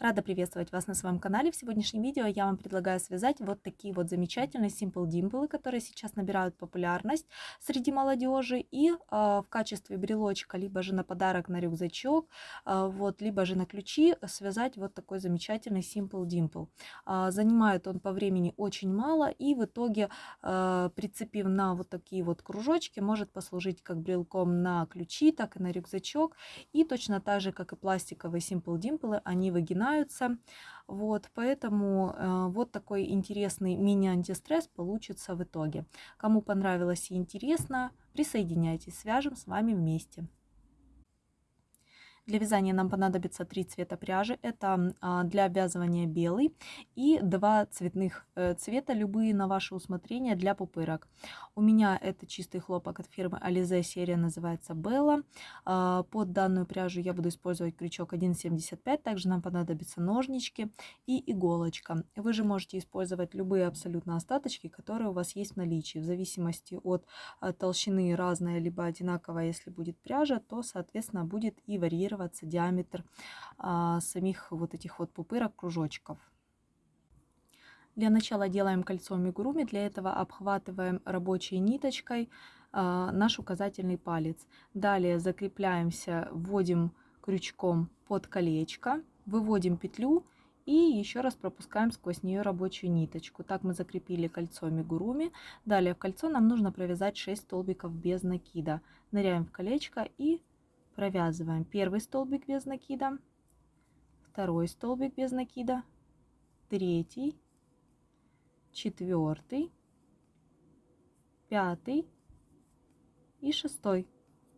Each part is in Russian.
Рада приветствовать вас на своем канале. В сегодняшнем видео я вам предлагаю связать вот такие вот замечательные Simple Dimple, которые сейчас набирают популярность среди молодежи. И э, в качестве брелочка, либо же на подарок на рюкзачок, э, вот, либо же на ключи связать вот такой замечательный Simple Dimple. Э, занимает он по времени очень мало и в итоге, э, прицепив на вот такие вот кружочки, может послужить как брелком на ключи, так и на рюкзачок. И точно так же, как и пластиковые Simple Dimple, они выгинаются начинаются. Вот, поэтому э, вот такой интересный мини-антистресс получится в итоге. Кому понравилось и интересно, присоединяйтесь, свяжем с вами вместе. Для вязания нам понадобится три цвета пряжи. Это а, для обвязывания белый и два цветных э, цвета, любые на ваше усмотрение для пупырок. У меня это чистый хлопок от фирмы Alize, серия называется Bella. А, под данную пряжу я буду использовать крючок 1,75. Также нам понадобятся ножнички и иголочка. Вы же можете использовать любые абсолютно остаточки, которые у вас есть в наличии. В зависимости от э, толщины разная, либо одинаковая, если будет пряжа, то, соответственно, будет и варьироваться регулироваться диаметр а, самих вот этих вот пупырок, кружочков. Для начала делаем кольцо мигуруми. Для этого обхватываем рабочей ниточкой а, наш указательный палец. Далее закрепляемся, вводим крючком под колечко, выводим петлю и еще раз пропускаем сквозь нее рабочую ниточку. Так мы закрепили кольцо мигуруми. Далее в кольцо нам нужно провязать 6 столбиков без накида. Ныряем в колечко и провязываем первый столбик без накида, второй столбик без накида, третий, четвертый, пятый и шестой.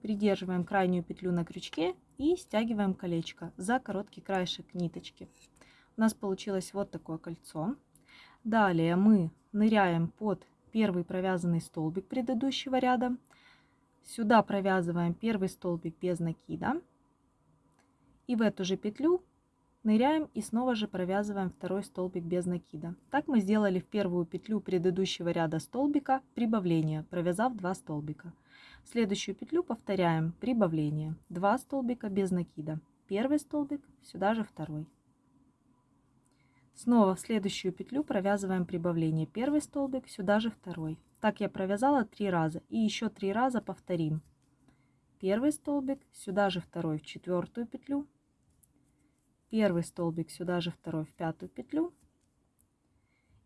Придерживаем крайнюю петлю на крючке и стягиваем колечко за короткий краешек ниточки. У нас получилось вот такое кольцо. Далее мы ныряем под первый провязанный столбик предыдущего ряда, Сюда провязываем первый столбик без накида. И в эту же петлю ныряем и снова же провязываем второй столбик без накида. Так мы сделали в первую петлю предыдущего ряда столбика прибавление, провязав 2 столбика. В следующую петлю повторяем прибавление, 2 столбика без накида. Первый столбик, сюда же второй. Снова в следующую петлю провязываем прибавление, первый столбик, сюда же второй. Так я провязала три раза. И еще три раза повторим. Первый столбик, сюда же второй в четвертую петлю. Первый столбик, сюда же второй в пятую петлю.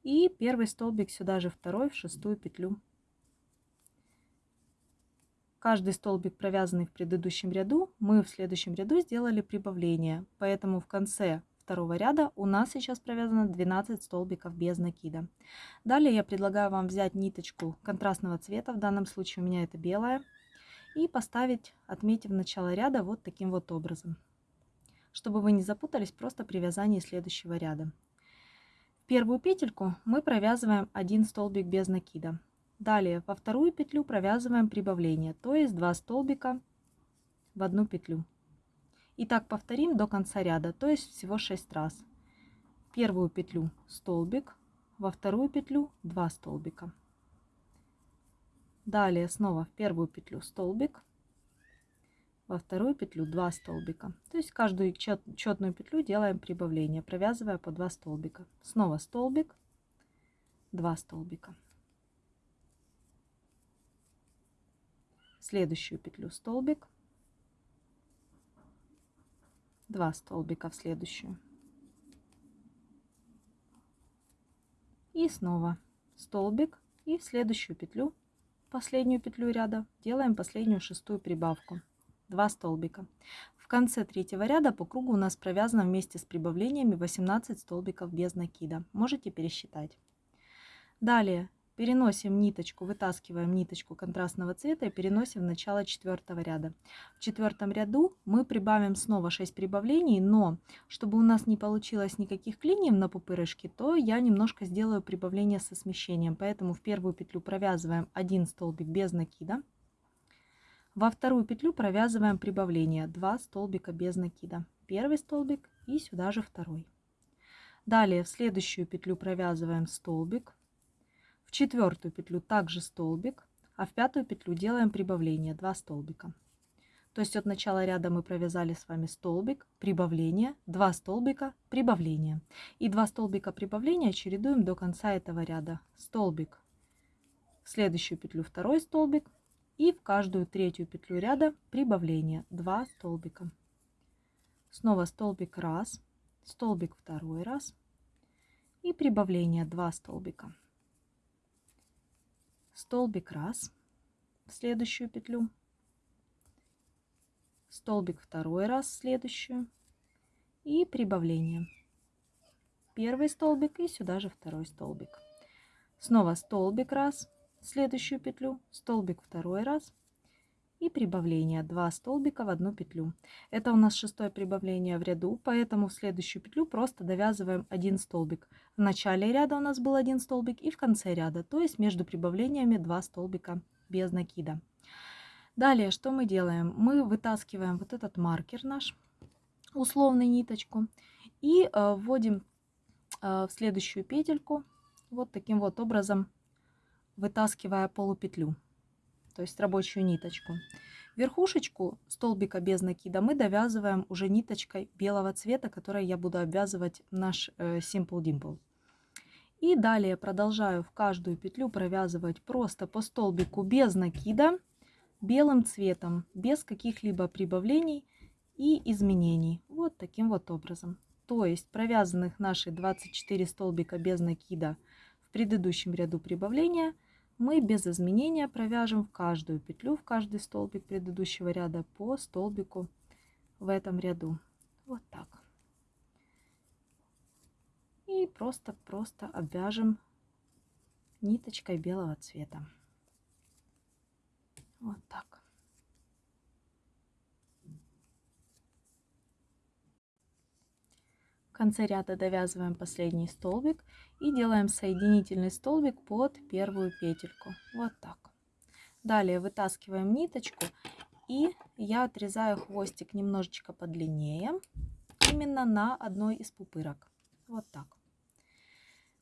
И первый столбик, сюда же второй в шестую петлю. Каждый столбик, провязанный в предыдущем ряду, мы в следующем ряду сделали прибавление. Поэтому в конце второго ряда у нас сейчас провязано 12 столбиков без накида. Далее я предлагаю вам взять ниточку контрастного цвета, в данном случае у меня это белая, и поставить, отметив начало ряда вот таким вот образом. Чтобы вы не запутались просто при вязании следующего ряда. В первую петельку мы провязываем один столбик без накида. Далее во вторую петлю провязываем прибавление, то есть 2 столбика в одну петлю. И так повторим до конца ряда, то есть всего 6 раз. Первую петлю столбик, во вторую петлю 2 столбика. Далее снова в первую петлю столбик, во вторую петлю 2 столбика. То есть каждую чет, четную петлю делаем прибавление, провязывая по 2 столбика. Снова столбик, 2 столбика. Следующую петлю столбик, 2 столбика в следующую. И снова столбик и в следующую петлю, последнюю петлю ряда, делаем последнюю шестую прибавку. 2 столбика. В конце третьего ряда по кругу у нас провязано вместе с прибавлениями 18 столбиков без накида. Можете пересчитать. Далее Переносим ниточку, вытаскиваем ниточку контрастного цвета и переносим в начало четвертого ряда. В четвертом ряду мы прибавим снова 6 прибавлений, но чтобы у нас не получилось никаких клиньев на пупырышке, то я немножко сделаю прибавление со смещением. Поэтому в первую петлю провязываем один столбик без накида. Во вторую петлю провязываем прибавление 2 столбика без накида. Первый столбик и сюда же второй. Далее в следующую петлю провязываем столбик в четвертую петлю также столбик, а в пятую петлю делаем прибавление 2 столбика. То есть от начала ряда мы провязали с вами столбик, прибавление, 2 столбика, прибавление. И 2 столбика прибавления чередуем до конца этого ряда. Столбик, в следующую петлю второй столбик и в каждую третью петлю ряда прибавление 2 столбика. Снова столбик раз, столбик второй раз и прибавление 2 столбика. Столбик раз в следующую петлю столбик второй раз в следующую и прибавление. Первый столбик и сюда же второй столбик. Снова столбик раз, в следующую петлю, столбик второй раз и прибавление. Два столбика в одну петлю. Это у нас шестое прибавление в ряду, поэтому в следующую петлю просто довязываем один столбик. В начале ряда у нас был один столбик и в конце ряда, то есть между прибавлениями два столбика без накида. Далее, что мы делаем? Мы вытаскиваем вот этот маркер наш, условный ниточку, и э, вводим э, в следующую петельку вот таким вот образом, вытаскивая полупетлю, то есть рабочую ниточку. Верхушечку столбика без накида мы довязываем уже ниточкой белого цвета, которой я буду обвязывать наш э, Simple Dimple. И далее продолжаю в каждую петлю провязывать просто по столбику без накида белым цветом, без каких-либо прибавлений и изменений. Вот таким вот образом. То есть провязанных наши 24 столбика без накида в предыдущем ряду прибавления мы без изменения провяжем в каждую петлю, в каждый столбик предыдущего ряда по столбику в этом ряду. Вот так. И просто-просто обвяжем ниточкой белого цвета. Вот так. В конце ряда довязываем последний столбик и делаем соединительный столбик под первую петельку. Вот так. Далее вытаскиваем ниточку и я отрезаю хвостик немножечко подлиннее, именно на одной из пупырок. Вот так.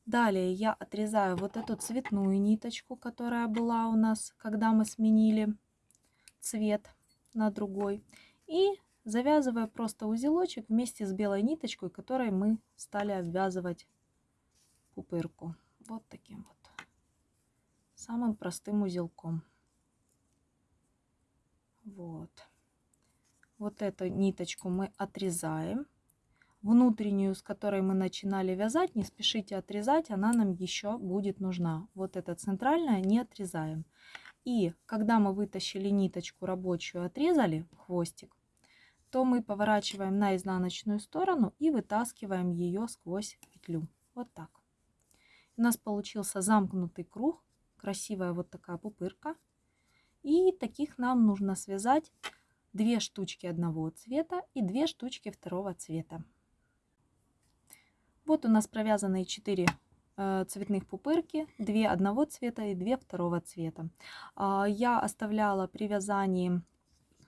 Далее я отрезаю вот эту цветную ниточку, которая была у нас, когда мы сменили цвет на другой. И завязываю просто узелочек вместе с белой ниточкой, которой мы стали обвязывать пупырку. Вот таким вот. Самым простым узелком. Вот. Вот эту ниточку мы отрезаем внутреннюю, с которой мы начинали вязать, не спешите отрезать, она нам еще будет нужна. Вот эта центральная не отрезаем. И когда мы вытащили ниточку рабочую, отрезали хвостик, то мы поворачиваем на изнаночную сторону и вытаскиваем ее сквозь петлю. Вот так. У нас получился замкнутый круг, красивая вот такая пупырка. И таких нам нужно связать две штучки одного цвета и две штучки второго цвета. Вот у нас провязанные 4 э, цветных пупырки, 2 одного цвета и 2 второго цвета. А, я оставляла при вязании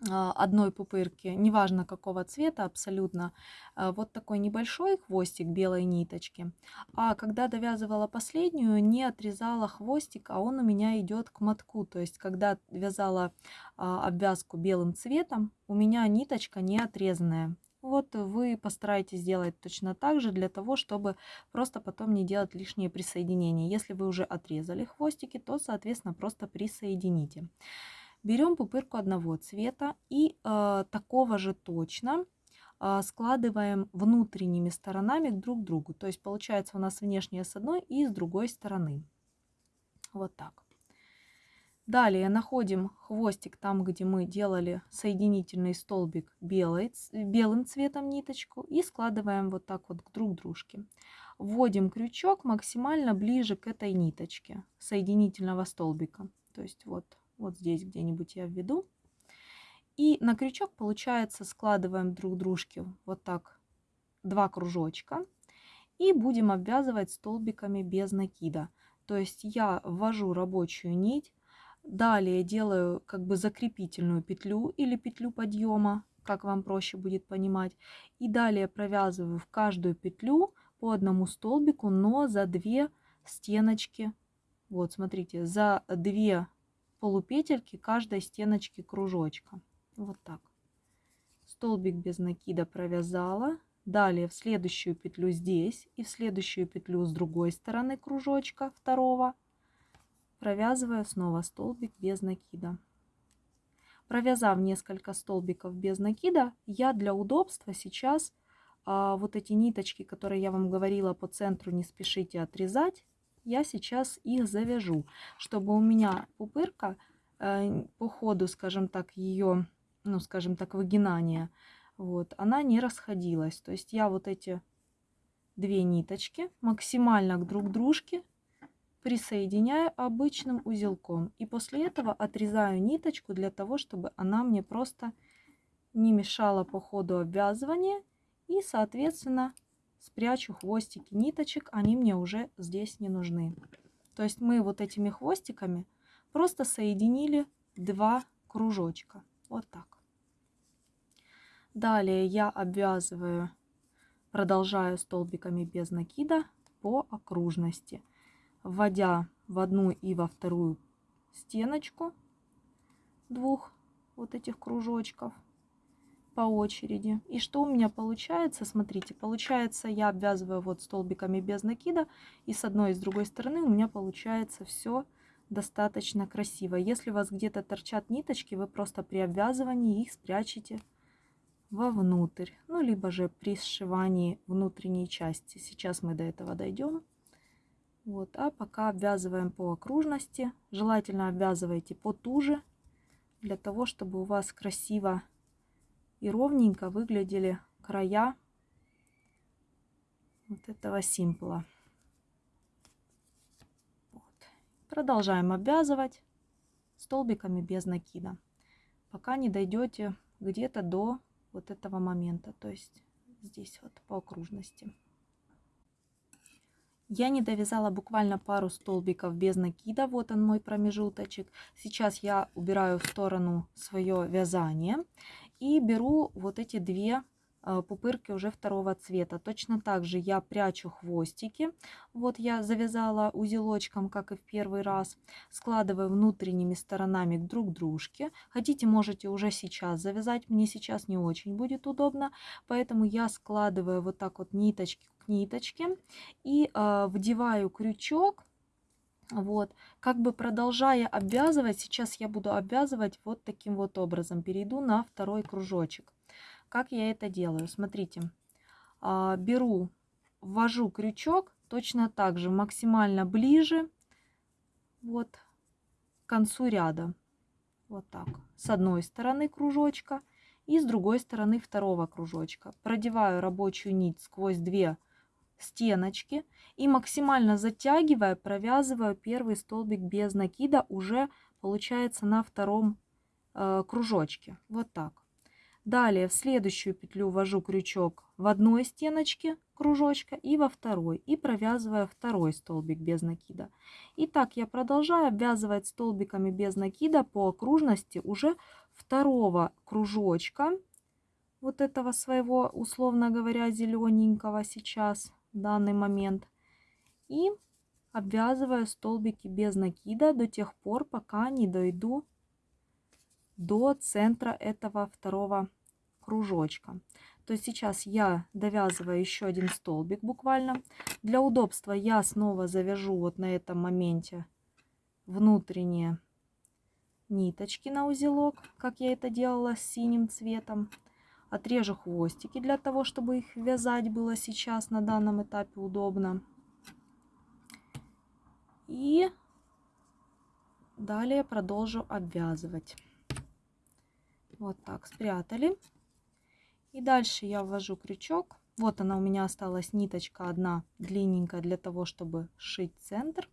одной пупырки, неважно какого цвета абсолютно, а, вот такой небольшой хвостик белой ниточки. А когда довязывала последнюю, не отрезала хвостик, а он у меня идет к мотку. То есть, когда вязала обвязку белым цветом, у меня ниточка не отрезанная. Вот вы постарайтесь сделать точно так же, для того, чтобы просто потом не делать лишние присоединения. Если вы уже отрезали хвостики, то, соответственно, просто присоедините. Берем пупырку одного цвета и э, такого же точно э, складываем внутренними сторонами друг к другу. То есть получается у нас внешняя с одной и с другой стороны. Вот так. Далее находим хвостик там, где мы делали соединительный столбик белый, белым цветом ниточку и складываем вот так вот друг к дружке. Вводим крючок максимально ближе к этой ниточке соединительного столбика. То есть вот, вот здесь где-нибудь я введу. И на крючок, получается, складываем друг дружке вот так два кружочка. И будем обвязывать столбиками без накида. То есть я ввожу рабочую нить, Далее делаю как бы закрепительную петлю или петлю подъема, как вам проще будет понимать. И далее провязываю в каждую петлю по одному столбику, но за две стеночки. Вот, смотрите, за две полупетельки каждой стеночки кружочка. Вот так. столбик без накида провязала, далее в следующую петлю здесь и в следующую петлю с другой стороны кружочка второго провязываю снова столбик без накида. Провязав несколько столбиков без накида, я для удобства сейчас а, вот эти ниточки, которые я вам говорила по центру, не спешите отрезать, я сейчас их завяжу, чтобы у меня пупырка э, по ходу, скажем так, ее, ну, скажем так, выгинания, вот, она не расходилась. То есть я вот эти две ниточки максимально к друг дружке присоединяю обычным узелком. И после этого отрезаю ниточку для того, чтобы она мне просто не мешала по ходу обвязывания. И, соответственно, спрячу хвостики ниточек, они мне уже здесь не нужны. То есть мы вот этими хвостиками просто соединили два кружочка. Вот так. Далее я обвязываю, продолжаю столбиками без накида по окружности вводя в одну и во вторую стеночку двух вот этих кружочков по очереди. И что у меня получается? Смотрите, получается я обвязываю вот столбиками без накида. И с одной и с другой стороны у меня получается все достаточно красиво. Если у вас где-то торчат ниточки, вы просто при обвязывании их спрячете вовнутрь. Ну, либо же при сшивании внутренней части. Сейчас мы до этого дойдем. Вот, а пока обвязываем по окружности. Желательно обвязывайте потуже, для того, чтобы у вас красиво и ровненько выглядели края вот этого симпла. Вот. Продолжаем обвязывать столбиками без накида, пока не дойдете где-то до вот этого момента, то есть здесь вот по окружности. Я не довязала буквально пару столбиков без накида. Вот он мой промежуточек. Сейчас я убираю в сторону свое вязание и беру вот эти две э, пупырки уже второго цвета. Точно так же я прячу хвостики. Вот я завязала узелочком, как и в первый раз. Складываю внутренними сторонами друг к дружке. Хотите, можете уже сейчас завязать. Мне сейчас не очень будет удобно. Поэтому я складываю вот так вот ниточки к ниточке и э, вдеваю крючок. Вот, как бы продолжая обвязывать, сейчас я буду обвязывать вот таким вот образом. Перейду на второй кружочек. Как я это делаю? Смотрите, э, беру, ввожу крючок точно так же максимально ближе, вот, к концу ряда. Вот так. С одной стороны кружочка и с другой стороны второго кружочка. Продеваю рабочую нить сквозь две стеночки и максимально затягивая, провязываю первый столбик без накида уже получается на втором э, кружочке. Вот так. Далее в следующую петлю ввожу крючок в одной стеночке кружочка и во второй. И провязываю второй столбик без накида. И так я продолжаю обвязывать столбиками без накида по окружности уже второго кружочка. Вот этого своего, условно говоря, зелененького сейчас данный момент. И обвязываю столбики без накида до тех пор, пока не дойду до центра этого второго кружочка. То есть сейчас я довязываю еще один столбик буквально. Для удобства я снова завяжу вот на этом моменте внутренние ниточки на узелок, как я это делала с синим цветом. Отрежу хвостики для того, чтобы их вязать было сейчас на данном этапе удобно. И далее продолжу обвязывать. Вот так спрятали. И дальше я ввожу крючок. Вот она у меня осталась ниточка одна длинненькая для того, чтобы сшить центр.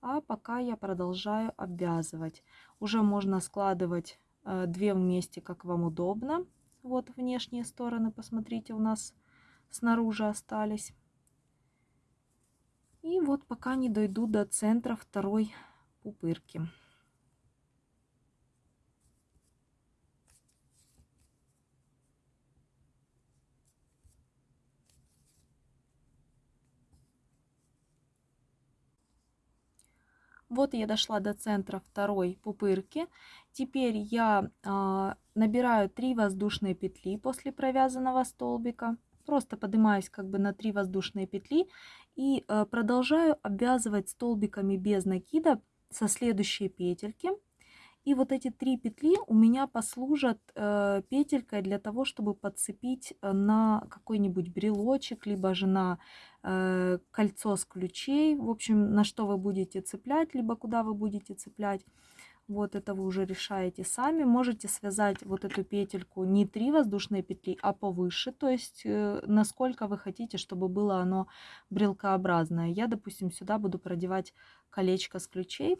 А пока я продолжаю обвязывать. Уже можно складывать э, две вместе, как вам удобно. Вот внешние стороны, посмотрите, у нас снаружи остались. И вот пока не дойду до центра второй пупырки. Вот я дошла до центра второй пупырки. Теперь я а, набираю 3 воздушные петли после провязанного столбика. Просто поднимаюсь как бы на 3 воздушные петли и а, продолжаю обвязывать столбиками без накида со следующей петельки. И вот эти три петли у меня послужат э, петелькой для того, чтобы подцепить э, на какой-нибудь брелочек, либо же на э, кольцо с ключей. В общем, на что вы будете цеплять, либо куда вы будете цеплять. Вот это вы уже решаете сами. Можете связать вот эту петельку не три воздушные петли, а повыше. То есть э, насколько вы хотите, чтобы было оно брелкообразное. Я, допустим, сюда буду продевать колечко с ключей.